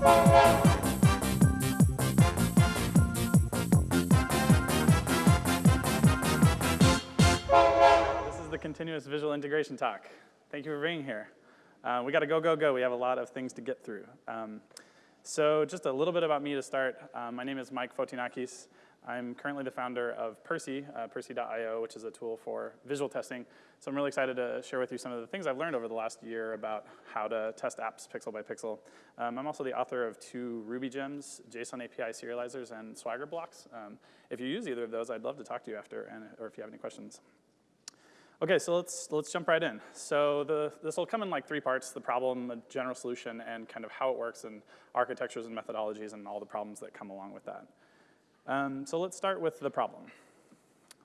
This is the continuous visual integration talk. Thank you for being here. Uh, we got to go, go, go. We have a lot of things to get through. Um, so just a little bit about me to start. Um, my name is Mike Fotinakis. I'm currently the founder of Percy, uh, Percy.io, which is a tool for visual testing. So I'm really excited to share with you some of the things I've learned over the last year about how to test apps pixel by pixel. Um, I'm also the author of two Ruby gems, JSON API serializers, and Swagger blocks. Um, if you use either of those, I'd love to talk to you after, and, or if you have any questions. Okay, so let's, let's jump right in. So the, this will come in like three parts, the problem, a general solution, and kind of how it works and architectures and methodologies and all the problems that come along with that. Um, so let's start with the problem.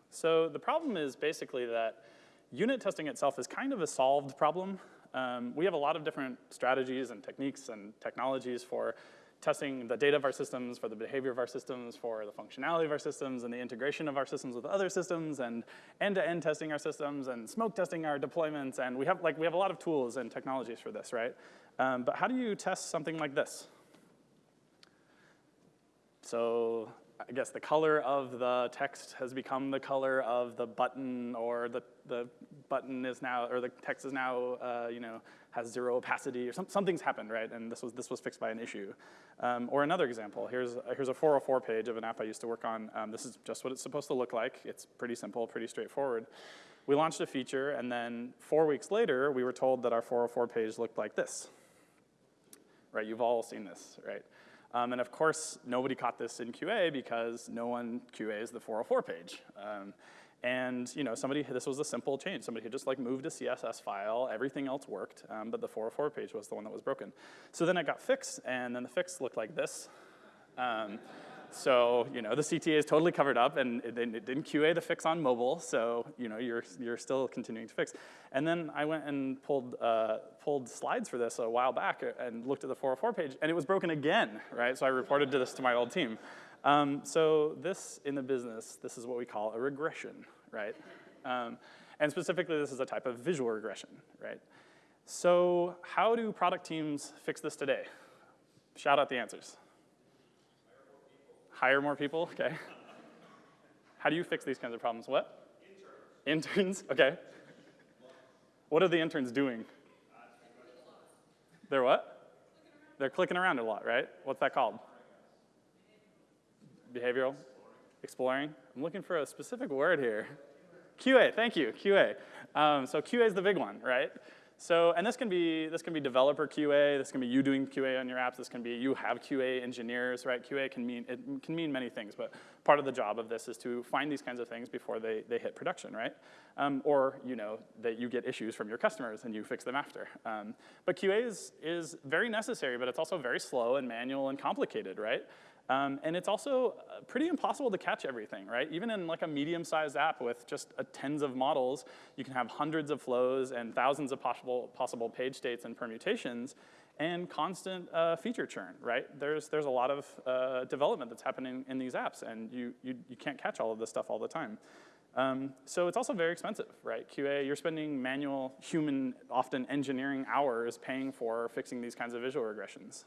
So the problem is basically that unit testing itself is kind of a solved problem. Um, we have a lot of different strategies and techniques and technologies for testing the data of our systems, for the behavior of our systems, for the functionality of our systems, and the integration of our systems with other systems, and end-to-end -end testing our systems, and smoke testing our deployments, and we have, like, we have a lot of tools and technologies for this, right? Um, but how do you test something like this? So I guess the color of the text has become the color of the button or the, the button is now, or the text is now, uh, you know, has zero opacity or some, something's happened, right? And this was, this was fixed by an issue. Um, or another example, here's, here's a 404 page of an app I used to work on. Um, this is just what it's supposed to look like. It's pretty simple, pretty straightforward. We launched a feature and then four weeks later, we were told that our 404 page looked like this. Right, you've all seen this, right? Um, and of course, nobody caught this in QA because no one QAs the 404 page. Um, and you know, somebody, this was a simple change. Somebody had just like moved a CSS file, everything else worked, um, but the 404 page was the one that was broken. So then it got fixed, and then the fix looked like this. So, you know, the CTA is totally covered up and it, it, didn't QA the fix on mobile, so, you know, you're, you're still continuing to fix. And then I went and pulled, uh, pulled slides for this a while back and looked at the 404 page and it was broken again, right? So I reported to this to my old team. Um, so this, in the business, this is what we call a regression, right? Um, and specifically, this is a type of visual regression, right? So how do product teams fix this today? Shout out the answers. Hire more people, okay. How do you fix these kinds of problems? What? Interns. Interns, okay. What are the interns doing? They're what? They're clicking around a lot, right? What's that called? Behavioral? Exploring? I'm looking for a specific word here. QA, thank you, QA. Um, so QA is the big one, right? So, and this can be this can be developer QA. This can be you doing QA on your apps. This can be you have QA engineers, right? QA can mean it can mean many things, but part of the job of this is to find these kinds of things before they they hit production, right? Um, or you know that you get issues from your customers and you fix them after. Um, but QA is is very necessary, but it's also very slow and manual and complicated, right? Um, and it's also uh, pretty impossible to catch everything, right? Even in like a medium-sized app with just a tens of models, you can have hundreds of flows and thousands of possible, possible page states and permutations and constant uh, feature churn, right? There's, there's a lot of uh, development that's happening in these apps and you, you, you can't catch all of this stuff all the time. Um, so it's also very expensive, right? QA, you're spending manual, human, often engineering hours paying for fixing these kinds of visual regressions.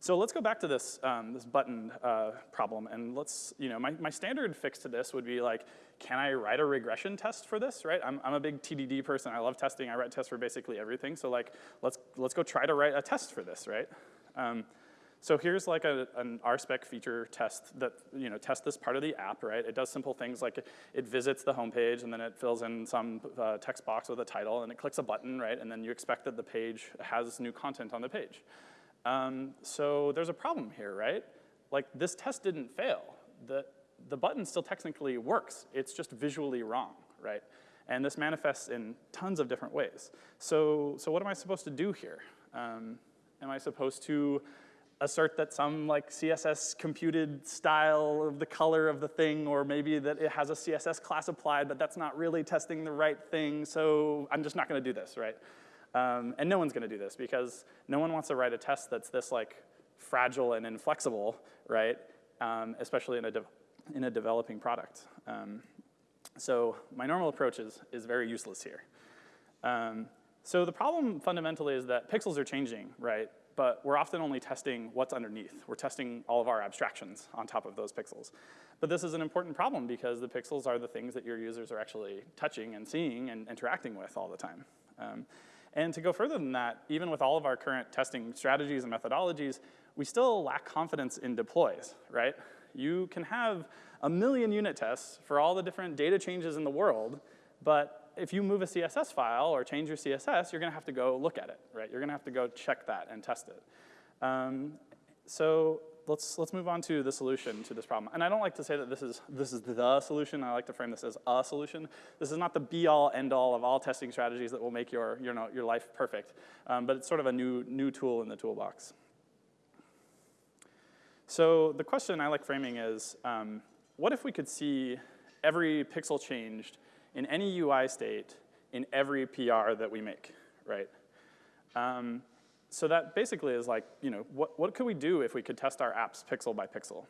So let's go back to this, um, this button uh, problem, and let's, you know, my, my standard fix to this would be like, can I write a regression test for this, right? I'm, I'm a big TDD person, I love testing, I write tests for basically everything, so like, let's, let's go try to write a test for this, right? Um, so here's like a, an RSpec feature test that, you know, test this part of the app, right? It does simple things like it, it visits the homepage and then it fills in some uh, text box with a title and it clicks a button, right? And then you expect that the page has new content on the page. Um, so there's a problem here, right? Like this test didn't fail. The, the button still technically works. It's just visually wrong, right? And this manifests in tons of different ways. So, so what am I supposed to do here? Um, am I supposed to assert that some like CSS computed style of the color of the thing, or maybe that it has a CSS class applied, but that's not really testing the right thing, so I'm just not gonna do this, right? Um, and no one's gonna do this because no one wants to write a test that's this like fragile and inflexible, right? Um, especially in a, in a developing product. Um, so my normal approach is, is very useless here. Um, So the problem fundamentally is that pixels are changing, right? But we're often only testing what's underneath. We're testing all of our abstractions on top of those pixels. But this is an important problem because the pixels are the things that your users are actually touching and seeing and interacting with all the time. And to go further than that, even with all of our current testing strategies and methodologies, we still lack confidence in deploys, right? You can have a million unit tests for all the different data changes in the world, but if you move a CSS file or change your CSS, you're gonna have to go look at it, right? You're gonna have to go check that and test it. Um, so let's, let's move on to the solution to this problem. And I don't like to say that this is, this is the solution. I like to frame this as a solution. This is not the be-all, end-all of all testing strategies that will make your, your, your life perfect. Um, but it's sort of a new, new tool in the toolbox. So the question I like framing is, um, what if we could see every pixel changed in any UI state in every PR that we make, right? Um, so that basically is like, you know, what, what could we do if we could test our apps pixel by pixel?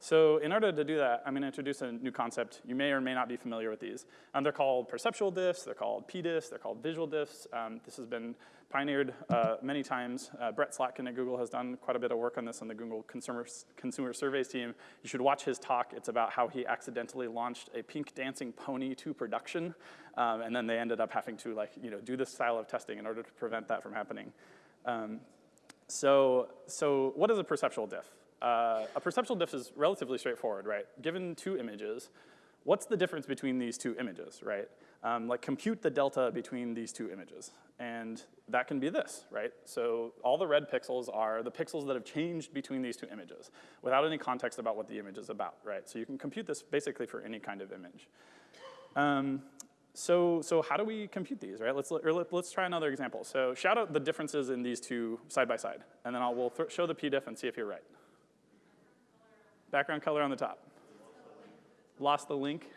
So in order to do that, I'm going to introduce a new concept. You may or may not be familiar with these. Um, they're called perceptual diffs, they're called p-diffs, they're called visual diffs. Um, this has been pioneered uh, many times. Uh, Brett Slatkin at Google has done quite a bit of work on this on the Google Consumer, Consumer Surveys team. You should watch his talk. It's about how he accidentally launched a pink dancing pony to production, um, and then they ended up having to like, you know, do this style of testing in order to prevent that from happening. Um, so, so what is a perceptual diff? Uh, a perceptual diff is relatively straightforward, right? Given two images, what's the difference between these two images, right? Um, like compute the delta between these two images. And that can be this, right? So all the red pixels are the pixels that have changed between these two images without any context about what the image is about, right? So you can compute this basically for any kind of image. Um, so, so how do we compute these, right? Let's, let, us try another example. So shout out the differences in these two side by side, and then I'll, we'll show the pdiff and see if you're right. Background color on the top. Lost the link.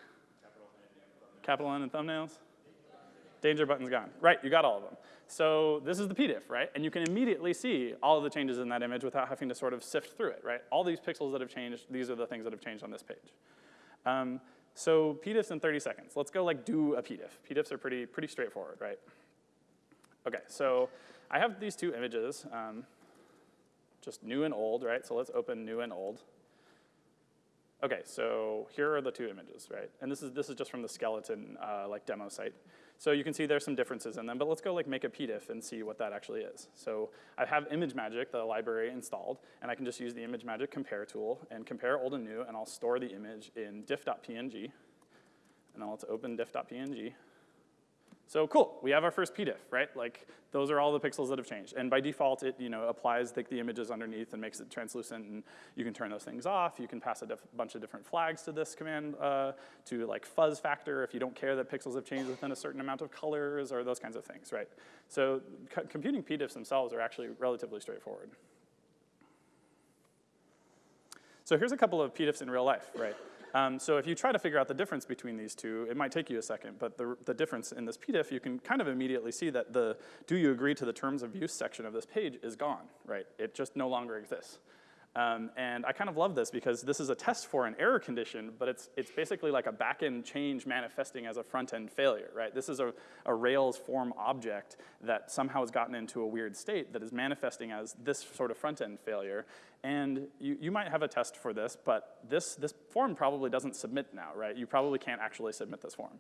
Capital N and thumbnails. Danger button's gone. Right, you got all of them. So this is the pdiff, right? And you can immediately see all of the changes in that image without having to sort of sift through it, right? All these pixels that have changed, these are the things that have changed on this page. Um, so pdiffs in 30 seconds. Let's go like do a pdiff. pdiffs are pretty, pretty straightforward, right? Okay, so I have these two images, um, just new and old, right? So let's open new and old. Okay, so here are the two images, right? And this is, this is just from the skeleton uh, like demo site. So you can see there's some differences in them, but let's go like make a pdiff and see what that actually is. So I have ImageMagick, the library installed, and I can just use the ImageMagick compare tool and compare old and new, and I'll store the image in diff.png. And then let's open diff.png. So cool, we have our first pdiff, right? Like those are all the pixels that have changed. And by default, it you know applies the, the images underneath and makes it translucent, and you can turn those things off. You can pass a bunch of different flags to this command uh, to like fuzz factor if you don't care that pixels have changed within a certain amount of colors or those kinds of things, right? So computing pdiffs themselves are actually relatively straightforward. So here's a couple of pdiffs in real life, right? Um, so if you try to figure out the difference between these two, it might take you a second, but the, the difference in this pdiff, you can kind of immediately see that the do you agree to the terms of use section of this page is gone, right? It just no longer exists. Um, and I kind of love this because this is a test for an error condition, but it's, it's basically like a backend change manifesting as a front-end failure, right? This is a, a Rails form object that somehow has gotten into a weird state that is manifesting as this sort of front-end failure. And you, you might have a test for this, but this, this form probably doesn't submit now, right? You probably can't actually submit this form.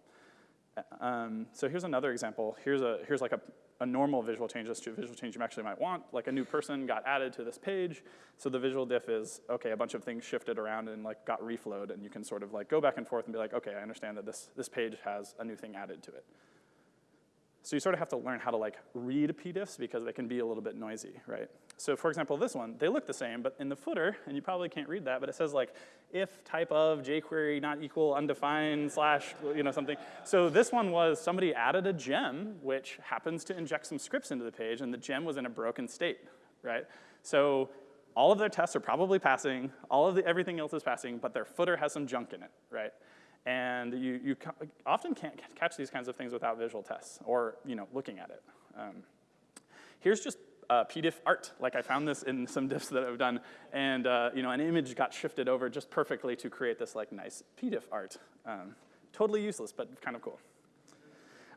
Um, so here's another example. Here's, a, here's like a, a normal visual change, a visual change you actually might want. Like a new person got added to this page. So the visual diff is, okay, a bunch of things shifted around and like got reflowed and you can sort of like go back and forth and be like, okay, I understand that this, this page has a new thing added to it. So you sort of have to learn how to like read pdiffs because they can be a little bit noisy, right? So for example, this one, they look the same, but in the footer, and you probably can't read that, but it says like, if type of jQuery not equal undefined slash, you know, something. So this one was somebody added a gem, which happens to inject some scripts into the page, and the gem was in a broken state, right? So all of their tests are probably passing, all of the, everything else is passing, but their footer has some junk in it, right? And you, you often can't catch these kinds of things without visual tests or you know, looking at it. Um, here's just uh, pdiff art. Like I found this in some diffs that I've done, and uh, you know, an image got shifted over just perfectly to create this like nice pdiff art. Um, totally useless, but kind of cool.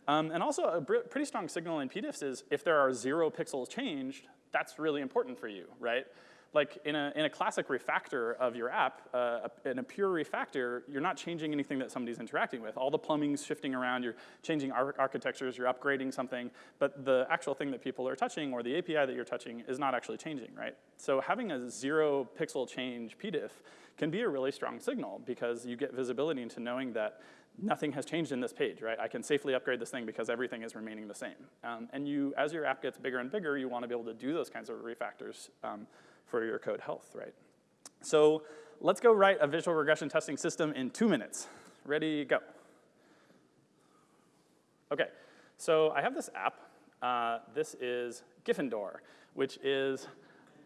Um, and also a pretty strong signal in pdiffs is if there are zero pixels changed, that's really important for you, right? Like in a, in a classic refactor of your app, uh, in a pure refactor, you're not changing anything that somebody's interacting with. All the plumbing's shifting around, you're changing ar architectures, you're upgrading something, but the actual thing that people are touching or the API that you're touching is not actually changing, right? So having a zero pixel change pdiff can be a really strong signal because you get visibility into knowing that nothing has changed in this page, right? I can safely upgrade this thing because everything is remaining the same. Um, and you, as your app gets bigger and bigger, you want to be able to do those kinds of refactors um, for your code health, right? So let's go write a visual regression testing system in two minutes. Ready, go. Okay, so I have this app. Uh, this is Gryffindor, which is,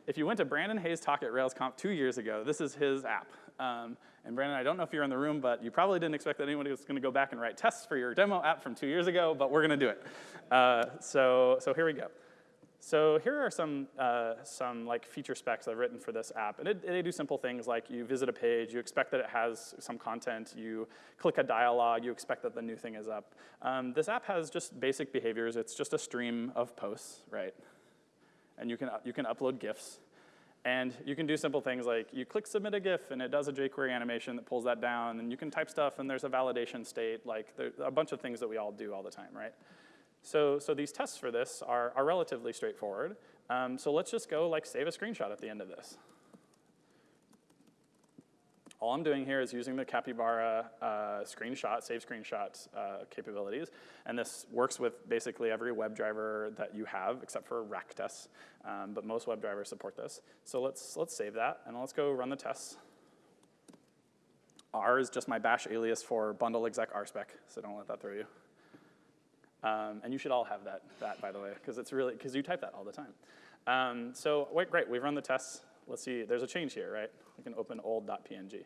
if you went to Brandon Hays' talk at RailsConf two years ago, this is his app. Um, and Brandon, I don't know if you're in the room, but you probably didn't expect that anybody was gonna go back and write tests for your demo app from two years ago, but we're gonna do it. Uh, so, so here we go. So here are some, uh, some like feature specs I've written for this app. And they do simple things like you visit a page, you expect that it has some content, you click a dialog, you expect that the new thing is up. Um, this app has just basic behaviors. It's just a stream of posts, right? And you can, you can upload GIFs. And you can do simple things like you click submit a GIF and it does a jQuery animation that pulls that down and you can type stuff and there's a validation state, like a bunch of things that we all do all the time, right? So, so these tests for this are, are relatively straightforward. Um, so let's just go like save a screenshot at the end of this. All I'm doing here is using the Capybara uh, screenshot, save screenshot uh, capabilities. And this works with basically every WebDriver that you have, except for rack tests. Um, but most WebDrivers support this. So let's, let's save that, and let's go run the tests. R is just my bash alias for bundle exec rspec, so don't let that throw you. Um, and you should all have that, that by the way, because it's really, because you type that all the time. Um, so wait, great, we've run the tests. Let's see, there's a change here, right? We can open old.png.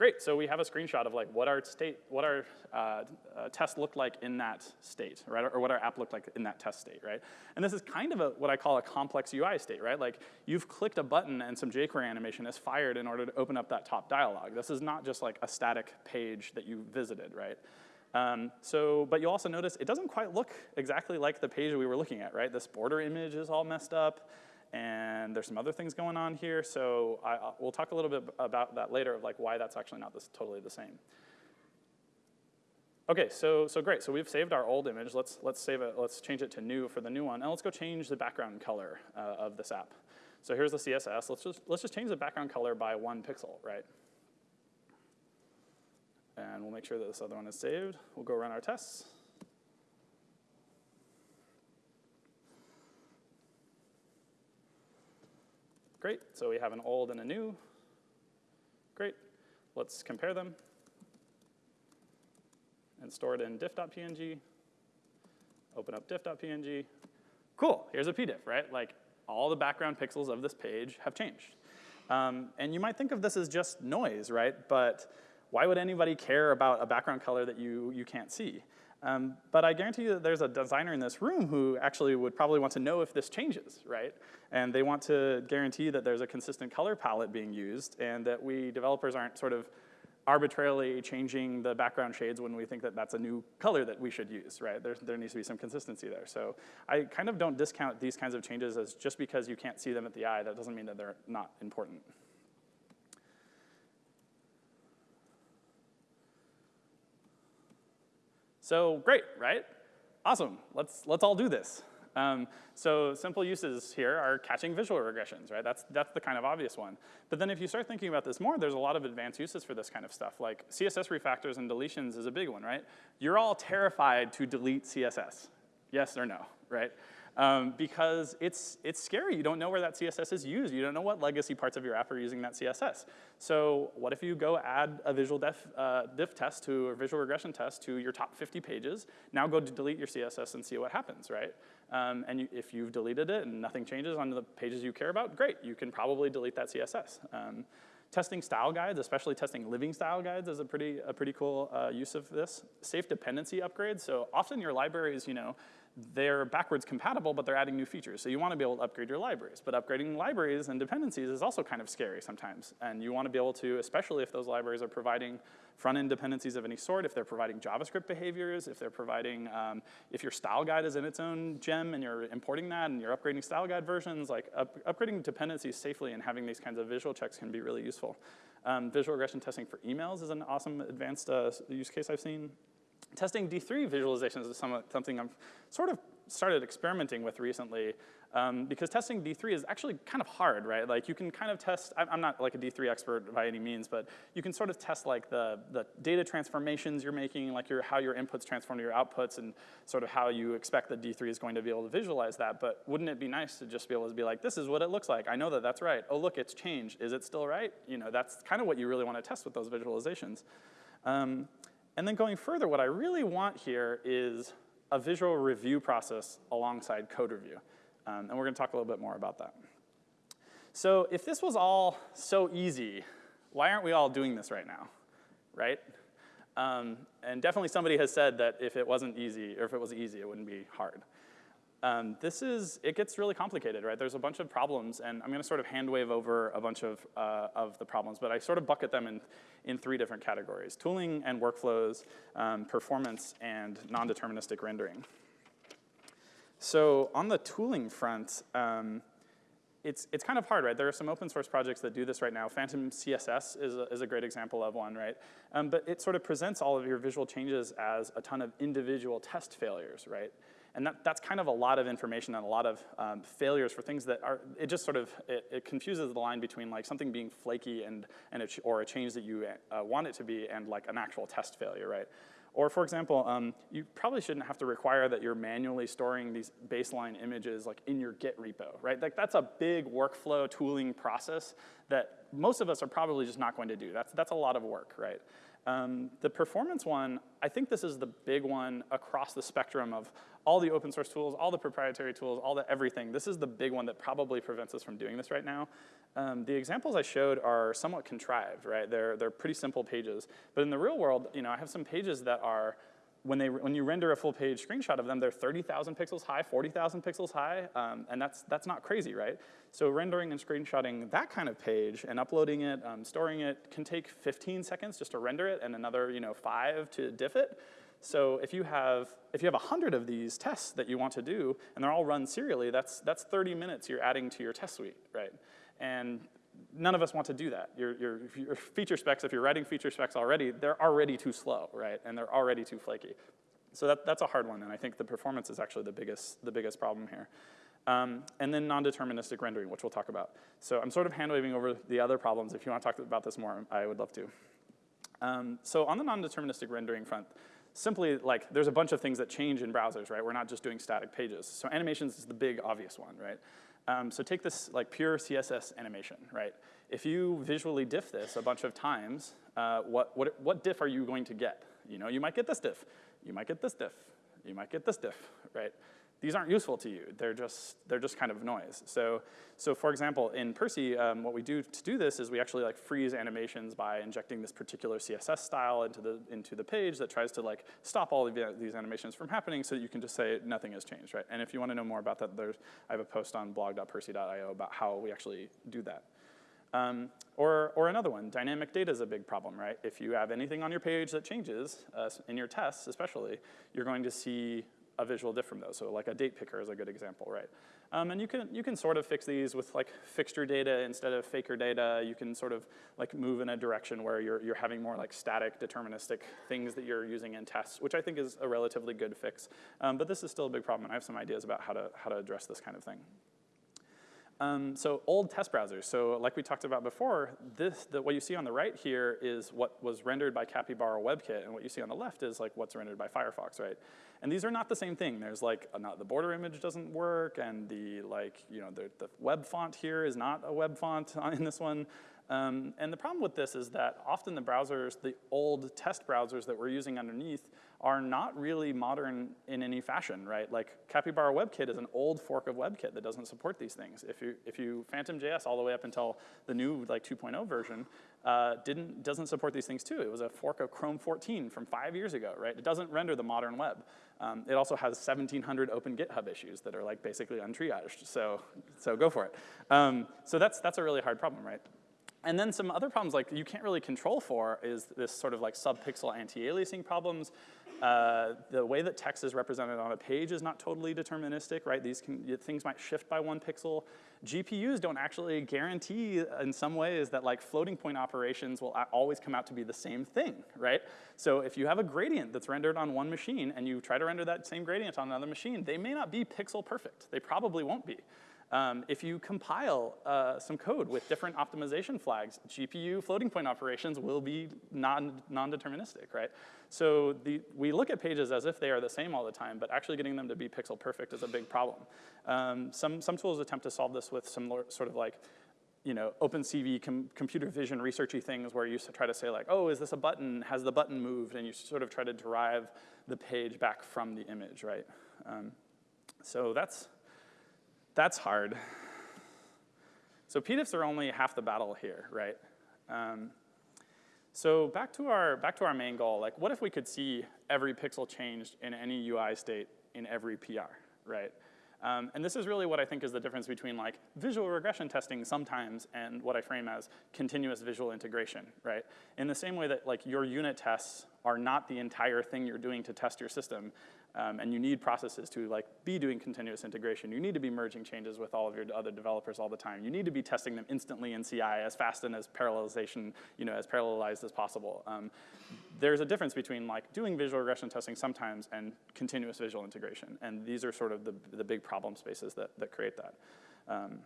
Great, so we have a screenshot of like what our state, what our uh, uh, test looked like in that state, right? Or what our app looked like in that test state, right? And this is kind of a, what I call a complex UI state, right? Like you've clicked a button and some jQuery animation is fired in order to open up that top dialog. This is not just like a static page that you visited, right? Um, so, but you'll also notice it doesn't quite look exactly like the page we were looking at, right? This border image is all messed up, and there's some other things going on here. So I, we'll talk a little bit about that later, of like why that's actually not this, totally the same. Okay, so, so great. So we've saved our old image. Let's, let's save it, let's change it to new for the new one. And let's go change the background color uh, of this app. So here's the CSS. Let's just, let's just change the background color by one pixel, right? And we'll make sure that this other one is saved. We'll go run our tests. Great, so we have an old and a new. Great, let's compare them and store it in diff.png. Open up diff.png. Cool, here's a pdiff, right? Like all the background pixels of this page have changed. Um, and you might think of this as just noise, right? But why would anybody care about a background color that you, you can't see? Um, but I guarantee you that there's a designer in this room who actually would probably want to know if this changes, right? And they want to guarantee that there's a consistent color palette being used and that we developers aren't sort of arbitrarily changing the background shades when we think that that's a new color that we should use, right? There, there needs to be some consistency there. So I kind of don't discount these kinds of changes as just because you can't see them at the eye, that doesn't mean that they're not important. So great, right? Awesome, let's, let's all do this. Um, so simple uses here are catching visual regressions, right? That's, that's the kind of obvious one. But then if you start thinking about this more, there's a lot of advanced uses for this kind of stuff. Like CSS refactors and deletions is a big one, right? You're all terrified to delete CSS, yes or no, right? Um, because it's, it's scary. You don't know where that CSS is used. You don't know what legacy parts of your app are using that CSS. So what if you go add a visual def, uh, diff test to, a visual regression test to your top 50 pages, now go to delete your CSS and see what happens, right? Um, and you, if you've deleted it and nothing changes on the pages you care about, great, you can probably delete that CSS. Um, testing style guides, especially testing living style guides is a pretty, a pretty cool uh, use of this. Safe dependency upgrades, so often your libraries, you know, they're backwards compatible, but they're adding new features. So you want to be able to upgrade your libraries. But upgrading libraries and dependencies is also kind of scary sometimes. And you want to be able to, especially if those libraries are providing front-end dependencies of any sort, if they're providing JavaScript behaviors, if they're providing, um, if your style guide is in its own gem and you're importing that and you're upgrading style guide versions, like up, upgrading dependencies safely and having these kinds of visual checks can be really useful. Um, visual regression testing for emails is an awesome advanced uh, use case I've seen. Testing D3 visualizations is somewhat, something I've sort of started experimenting with recently um, because testing D3 is actually kind of hard, right? Like you can kind of test, I'm not like a D3 expert by any means, but you can sort of test like the, the data transformations you're making, like your, how your inputs transform to your outputs and sort of how you expect that D3 is going to be able to visualize that. But wouldn't it be nice to just be able to be like, this is what it looks like. I know that that's right. Oh, look, it's changed. Is it still right? You know, that's kind of what you really want to test with those visualizations. Um, and then going further, what I really want here is a visual review process alongside code review. Um, and we're gonna talk a little bit more about that. So if this was all so easy, why aren't we all doing this right now, right? Um, and definitely somebody has said that if it wasn't easy, or if it was easy, it wouldn't be hard. Um, this is, it gets really complicated, right? There's a bunch of problems, and I'm gonna sort of hand wave over a bunch of, uh, of the problems, but I sort of bucket them in, in three different categories, tooling and workflows, um, performance, and non-deterministic rendering. So on the tooling front, um, it's, it's kind of hard, right? There are some open source projects that do this right now. Phantom CSS is a, is a great example of one, right? Um, but it sort of presents all of your visual changes as a ton of individual test failures, right? And that, that's kind of a lot of information and a lot of um, failures for things that are, it just sort of, it, it, confuses the line between like something being flaky and, and a or a change that you uh, want it to be and like an actual test failure, right? Or for example, um, you probably shouldn't have to require that you're manually storing these baseline images like in your Git repo, right? Like that's a big workflow tooling process that most of us are probably just not going to do. That's, that's a lot of work, right? Um, the performance one, I think this is the big one across the spectrum of all the open source tools, all the proprietary tools, all the everything. This is the big one that probably prevents us from doing this right now. Um, the examples I showed are somewhat contrived, right? They're, they're pretty simple pages. But in the real world, you know, I have some pages that are when, they, when you render a full page screenshot of them, they're 30,000 pixels high, 40,000 pixels high, um, and that's, that's not crazy, right? So rendering and screenshotting that kind of page and uploading it, um, storing it, can take 15 seconds just to render it and another you know, five to diff it. So if you have if you have 100 of these tests that you want to do, and they're all run serially, that's, that's 30 minutes you're adding to your test suite, right? And none of us want to do that. Your, your, your feature specs, if you're writing feature specs already, they're already too slow, right? And they're already too flaky. So that, that's a hard one, and I think the performance is actually the biggest, the biggest problem here. Um, and then non-deterministic rendering, which we'll talk about. So I'm sort of hand-waving over the other problems. If you want to talk about this more, I would love to. Um, so on the non-deterministic rendering front, simply like there's a bunch of things that change in browsers, right? We're not just doing static pages. So animations is the big obvious one, right? Um, so take this like pure CSS animation, right? If you visually diff this a bunch of times, uh, what, what, what diff are you going to get? You know, you might get this diff, you might get this diff, you might get this diff, right? These aren't useful to you. They're just, they're just kind of noise. So, so for example, in Percy, um, what we do to do this is we actually like freeze animations by injecting this particular CSS style into the, into the page that tries to like stop all of these animations from happening so that you can just say nothing has changed, right? And if you want to know more about that, there's, I have a post on blog.percy.io about how we actually do that. Um, or, or another one, dynamic data is a big problem, right? If you have anything on your page that changes, uh, in your tests especially, you're going to see a visual diff from those. So like a date picker is a good example, right? Um, and you can, you can sort of fix these with like fixture data instead of faker data. You can sort of like move in a direction where you're, you're having more like static deterministic things that you're using in tests, which I think is a relatively good fix. Um, but this is still a big problem and I have some ideas about how to, how to address this kind of thing. Um, so old test browsers. So like we talked about before, this, the, what you see on the right here is what was rendered by Capybara WebKit, and what you see on the left is like what's rendered by Firefox, right? And these are not the same thing. There's like, a, not, the border image doesn't work, and the like, you know, the, the web font here is not a web font in this one. Um, and the problem with this is that often the browsers, the old test browsers that we're using underneath are not really modern in any fashion, right? Like Capybara WebKit is an old fork of WebKit that doesn't support these things. If you, if you PhantomJS all the way up until the new like 2.0 version, uh, didn't, doesn't support these things too. It was a fork of Chrome 14 from five years ago, right? It doesn't render the modern web. Um, it also has 1,700 open GitHub issues that are like basically untriaged, so, so go for it. Um, so that's, that's a really hard problem, right? And then some other problems like you can't really control for is this sort of like subpixel anti-aliasing problems. Uh, the way that text is represented on a page is not totally deterministic, right? These can, things might shift by one pixel. GPUs don't actually guarantee in some ways that like floating point operations will always come out to be the same thing, right? So if you have a gradient that's rendered on one machine and you try to render that same gradient on another machine, they may not be pixel perfect. They probably won't be. Um, if you compile uh, some code with different optimization flags, GPU floating point operations will be non, non-deterministic, right? So the, we look at pages as if they are the same all the time, but actually getting them to be pixel perfect is a big problem. Um, some, some tools attempt to solve this with some sort of like, you know, OpenCV com computer vision researchy things where you try to say like, oh, is this a button? Has the button moved? And you sort of try to derive the page back from the image, right? Um, so that's, that's hard. So pdiffs are only half the battle here, right? Um, so back to our back to our main goal. Like, what if we could see every pixel changed in any UI state in every PR, right? Um, and this is really what I think is the difference between like visual regression testing sometimes and what I frame as continuous visual integration, right? In the same way that like your unit tests are not the entire thing you're doing to test your system, um, and you need processes to like be doing continuous integration. You need to be merging changes with all of your other developers all the time. You need to be testing them instantly in CI as fast and as parallelization, you know, as parallelized as possible. Um, there's a difference between like doing visual regression testing sometimes and continuous visual integration. And these are sort of the, the big problem spaces that, that create that. Um,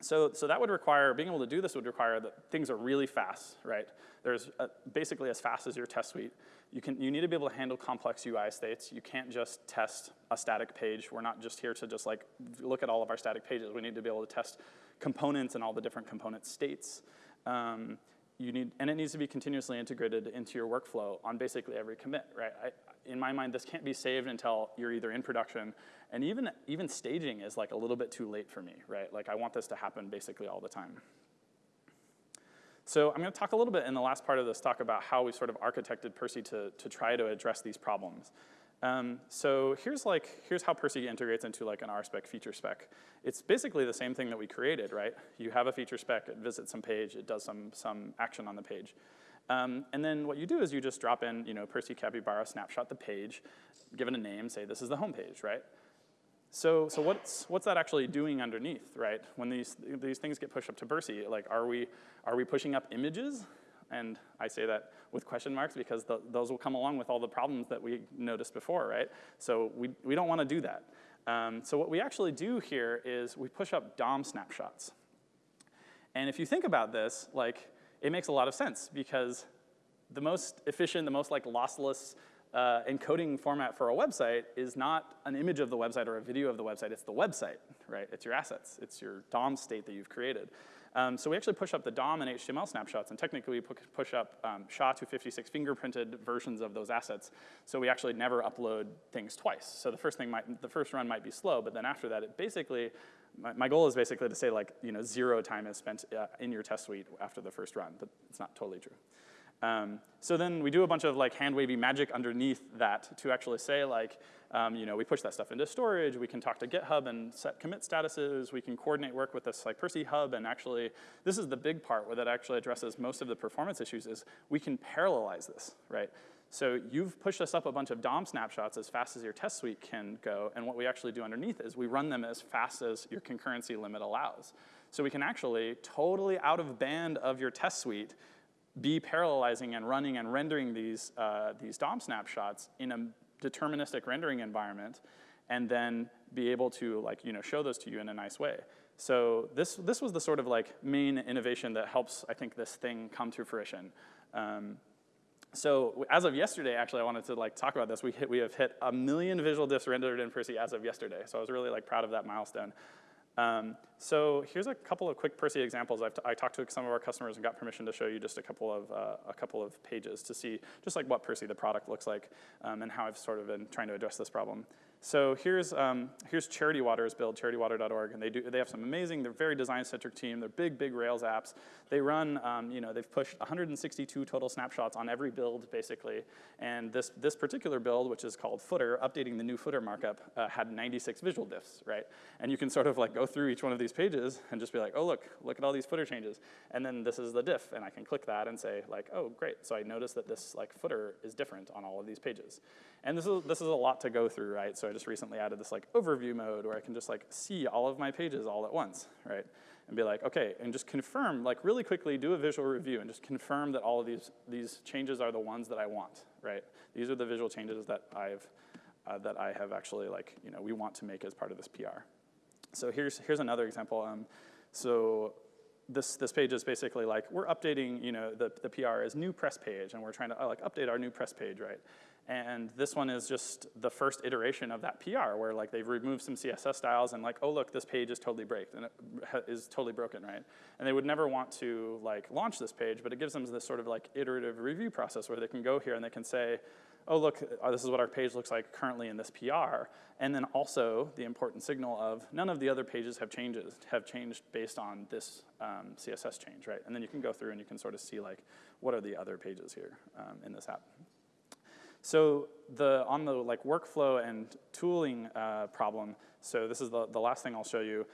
so, so that would require, being able to do this would require that things are really fast, right? There's a, basically as fast as your test suite. You, can, you need to be able to handle complex UI states. You can't just test a static page. We're not just here to just like look at all of our static pages. We need to be able to test components and all the different component states. Um, you need, and it needs to be continuously integrated into your workflow on basically every commit, right? I, in my mind, this can't be saved until you're either in production, and even, even staging is like a little bit too late for me, right? Like I want this to happen basically all the time. So I'm gonna talk a little bit in the last part of this talk about how we sort of architected Percy to, to try to address these problems. Um, so here's like, here's how Percy integrates into like an RSpec feature spec. It's basically the same thing that we created, right? You have a feature spec, it visits some page, it does some, some action on the page. Um, and then what you do is you just drop in, you know, Percy Capybara, snapshot the page, give it a name, say this is the home page, right? So, so what's, what's that actually doing underneath, right? When these, these things get pushed up to Percy, like are we, are we pushing up images? And I say that with question marks because the, those will come along with all the problems that we noticed before, right? So we, we don't want to do that. Um, so what we actually do here is we push up DOM snapshots. And if you think about this, like, it makes a lot of sense because the most efficient, the most like lossless uh, encoding format for a website is not an image of the website or a video of the website, it's the website, right? It's your assets, it's your DOM state that you've created. Um, so we actually push up the DOM and HTML snapshots, and technically we push up um, SHA-256 fingerprinted versions of those assets. So we actually never upload things twice. So the first thing might, the first run might be slow, but then after that, it basically, my, my goal is basically to say like, you know, zero time is spent uh, in your test suite after the first run, but it's not totally true. Um, so then we do a bunch of like hand wavy magic underneath that to actually say like, um, you know, we push that stuff into storage, we can talk to GitHub and set commit statuses, we can coordinate work with this like Percy hub, and actually, this is the big part where that actually addresses most of the performance issues is we can parallelize this, right? So you've pushed us up a bunch of DOM snapshots as fast as your test suite can go, and what we actually do underneath is we run them as fast as your concurrency limit allows. So we can actually, totally out of band of your test suite, be parallelizing and running and rendering these, uh, these DOM snapshots in a deterministic rendering environment and then be able to like, you know, show those to you in a nice way. So this, this was the sort of like main innovation that helps, I think, this thing come to fruition. Um, so as of yesterday, actually, I wanted to like talk about this. We, hit, we have hit a million visual diffs rendered in Percy as of yesterday. So I was really like proud of that milestone. Um, so here's a couple of quick Percy examples. I've t i talked to some of our customers and got permission to show you just a couple of uh, a couple of pages to see just like what Percy the product looks like um, and how I've sort of been trying to address this problem. So here's, um, here's Charity Water's build, charitywater.org, and they, do, they have some amazing, they're very design-centric team, they're big, big Rails apps. They run, um, you know, they've pushed 162 total snapshots on every build, basically, and this, this particular build, which is called footer, updating the new footer markup, uh, had 96 visual diffs, right? And you can sort of like go through each one of these pages and just be like, oh, look, look at all these footer changes. And then this is the diff, and I can click that and say like, oh, great, so I notice that this like footer is different on all of these pages. And this is, this is a lot to go through, right? So I just recently added this like overview mode where I can just like see all of my pages all at once, right? And be like, okay, and just confirm, like really quickly do a visual review and just confirm that all of these, these changes are the ones that I want, right? These are the visual changes that I've, uh, that I have actually like, you know, we want to make as part of this PR. So here's, here's another example. Um, so this, this page is basically like, we're updating, you know, the, the PR is new press page, and we're trying to uh, like update our new press page, right? And this one is just the first iteration of that PR where like they've removed some CSS styles and like, oh look, this page is totally break and it is totally broken, right? And they would never want to like launch this page, but it gives them this sort of like iterative review process where they can go here and they can say, oh look, uh, this is what our page looks like currently in this PR. And then also the important signal of none of the other pages have changes, have changed based on this um, CSS change, right? And then you can go through and you can sort of see like, what are the other pages here um, in this app? So the, on the like workflow and tooling uh, problem, so this is the, the last thing I'll show you.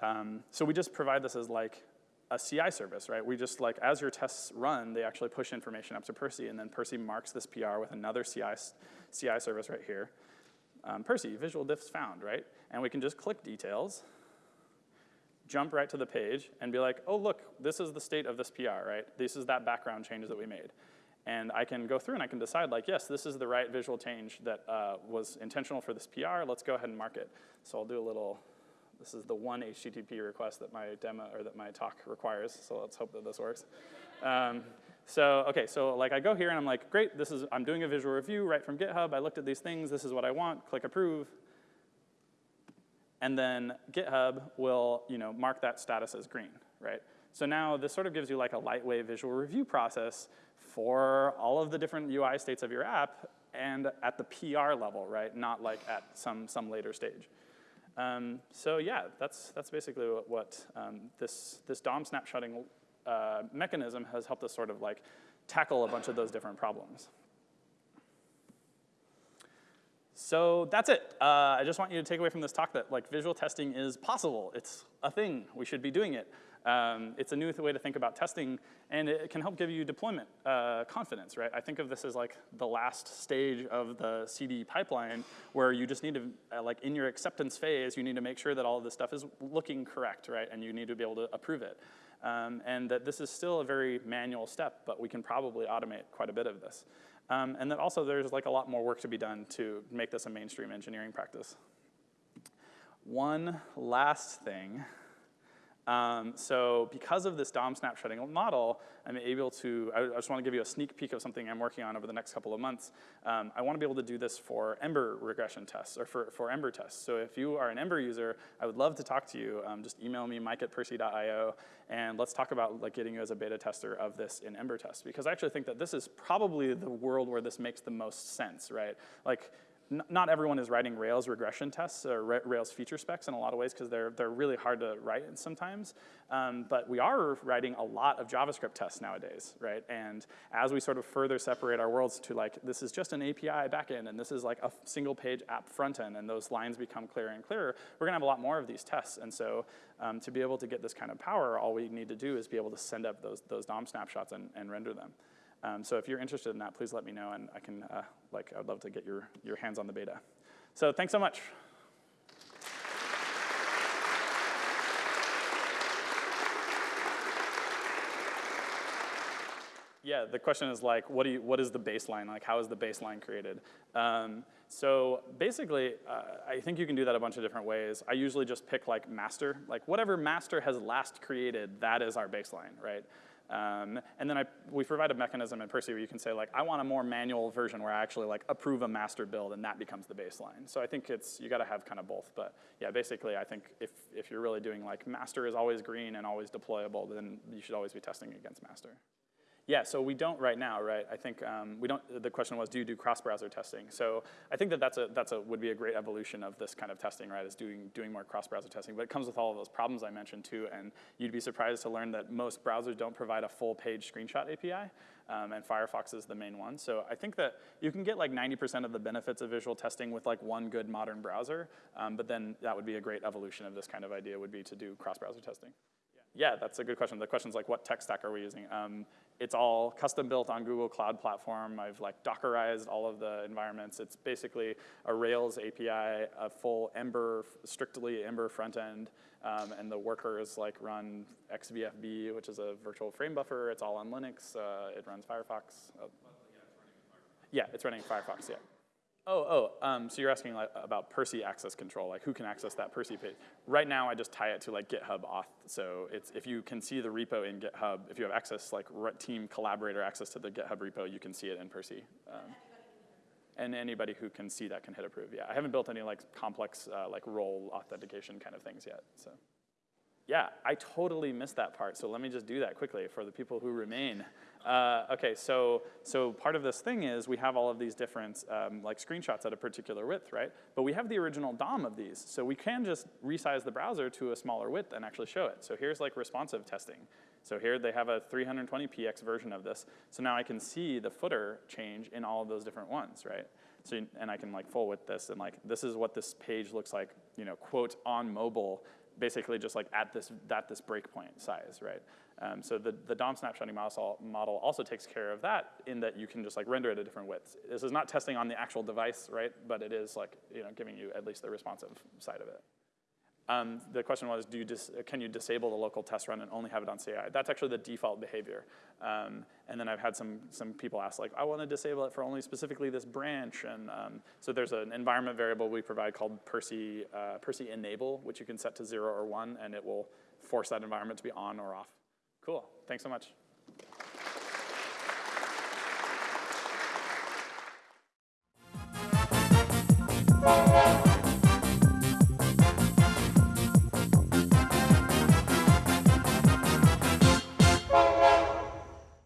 Um, so we just provide this as like a CI service, right? We just like, as your tests run, they actually push information up to Percy, and then Percy marks this PR with another CI, CI service right here. Um, Percy, visual diffs found, right? And we can just click details, jump right to the page, and be like, oh, look, this is the state of this PR, right? This is that background change that we made. And I can go through and I can decide like, yes, this is the right visual change that uh, was intentional for this PR. Let's go ahead and mark it. So I'll do a little, this is the one HTTP request that my demo or that my talk requires. So let's hope that this works. Um, so, okay, so like I go here and I'm like, great, this is, I'm doing a visual review right from GitHub. I looked at these things. This is what I want. Click approve. And then GitHub will, you know, mark that status as green, right? So now this sort of gives you like a lightweight visual review process for all of the different UI states of your app and at the PR level, right? Not like at some, some later stage. Um, so yeah, that's, that's basically what, what um, this, this DOM snapshotting uh, mechanism has helped us sort of like tackle a bunch of those different problems. So that's it. Uh, I just want you to take away from this talk that like visual testing is possible. It's a thing. We should be doing it. Um, it's a new way to think about testing, and it can help give you deployment uh, confidence, right? I think of this as like the last stage of the CD pipeline where you just need to, uh, like in your acceptance phase, you need to make sure that all of this stuff is looking correct, right? And you need to be able to approve it. Um, and that this is still a very manual step, but we can probably automate quite a bit of this. Um, and that also there's like a lot more work to be done to make this a mainstream engineering practice. One last thing um, so because of this DOM snapshotting model, I'm able to, I, I just want to give you a sneak peek of something I'm working on over the next couple of months. Um, I want to be able to do this for Ember regression tests, or for, for Ember tests. So if you are an Ember user, I would love to talk to you. Um, just email me, mike at percy.io, and let's talk about like getting you as a beta tester of this in Ember test. Because I actually think that this is probably the world where this makes the most sense, right? Like not everyone is writing Rails regression tests or Rails feature specs in a lot of ways because they're, they're really hard to write sometimes. Um, but we are writing a lot of JavaScript tests nowadays, right? And as we sort of further separate our worlds to like, this is just an API backend and this is like a single page app frontend and those lines become clearer and clearer, we're gonna have a lot more of these tests. And so um, to be able to get this kind of power, all we need to do is be able to send up those, those DOM snapshots and, and render them. Um, so if you're interested in that, please let me know, and I can, uh, like, I'd love to get your, your hands on the beta. So thanks so much. Yeah, the question is like, what, do you, what is the baseline? Like, how is the baseline created? Um, so basically, uh, I think you can do that a bunch of different ways. I usually just pick like master, like whatever master has last created, that is our baseline, right? Um, and then I, we provide a mechanism in Percy where you can say like, I want a more manual version where I actually like approve a master build and that becomes the baseline. So I think it's, you gotta have kind of both. But yeah, basically I think if, if you're really doing like master is always green and always deployable, then you should always be testing against master. Yeah, so we don't right now, right? I think um, we don't, the question was, do you do cross-browser testing? So I think that that's a, that's a, would be a great evolution of this kind of testing, right, is doing, doing more cross-browser testing. But it comes with all of those problems I mentioned too, and you'd be surprised to learn that most browsers don't provide a full page screenshot API, um, and Firefox is the main one. So I think that you can get like 90% of the benefits of visual testing with like one good modern browser, um, but then that would be a great evolution of this kind of idea would be to do cross-browser testing. Yeah, that's a good question. The question's like, what tech stack are we using? Um, it's all custom built on Google Cloud Platform. I've like Dockerized all of the environments. It's basically a Rails API, a full Ember, strictly Ember front end, um, and the workers like run XVFB, which is a virtual frame buffer. It's all on Linux. Uh, it runs Firefox. Uh, yeah, it's running Firefox, yeah. Oh, oh, um, so you're asking like, about Percy access control, like who can access that Percy page? Right now, I just tie it to like GitHub auth. So it's if you can see the repo in GitHub, if you have access, like team collaborator access to the GitHub repo, you can see it in Percy. Um, and anybody who can see that can hit approve. Yeah, I haven't built any like complex uh, like role authentication kind of things yet. So, yeah, I totally missed that part. So let me just do that quickly for the people who remain. Uh, okay, so, so part of this thing is we have all of these different um, like screenshots at a particular width, right? But we have the original DOM of these, so we can just resize the browser to a smaller width and actually show it. So here's like responsive testing. So here they have a 320px version of this. So now I can see the footer change in all of those different ones, right? So, and I can like full width this and like, this is what this page looks like, you know, quote, on mobile, basically just like at this, at this breakpoint size, right? Um, so the, the DOM snapshotting model also takes care of that in that you can just like render it at different widths. This is not testing on the actual device, right? But it is like, you know, giving you at least the responsive side of it. Um, the question was, do you can you disable the local test run and only have it on CI? That's actually the default behavior. Um, and then I've had some, some people ask like, I want to disable it for only specifically this branch. And um, so there's an environment variable we provide called Percy, uh, Percy enable, which you can set to zero or one, and it will force that environment to be on or off. Cool, thanks so much.